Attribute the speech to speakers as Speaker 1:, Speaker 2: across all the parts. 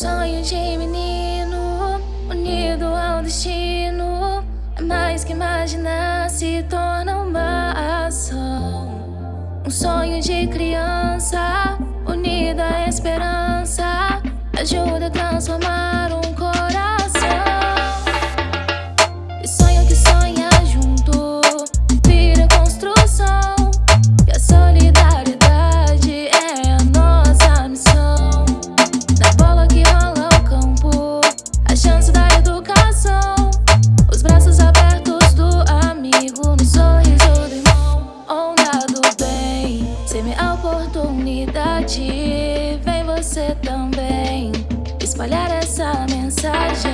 Speaker 1: sonho de menino unido ao destino. É mais que imaginar, se torna uma ação. Um sonho de criança unido à esperança. Ajuda a transformar um oportunidade, vem você também espalhar essa mensagem.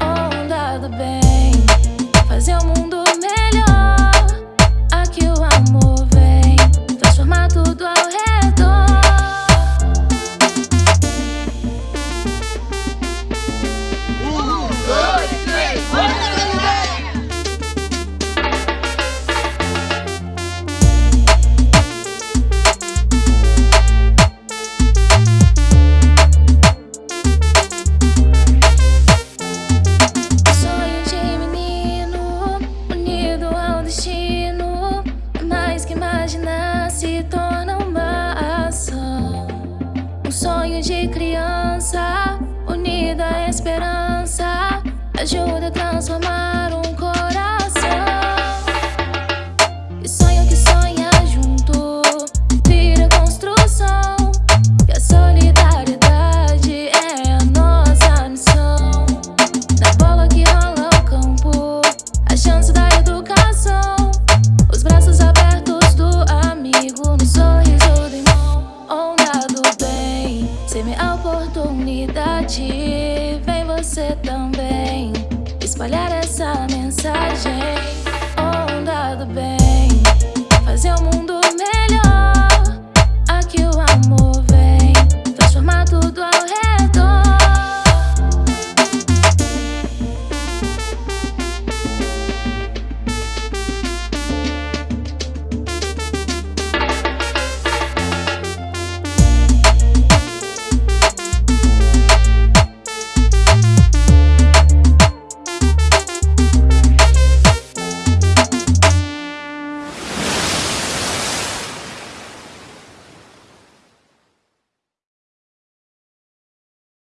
Speaker 1: Onda do bem, fazer o mundo sonho ajuda a transformar um oportunidade, vem você também espalhar essa mensagem.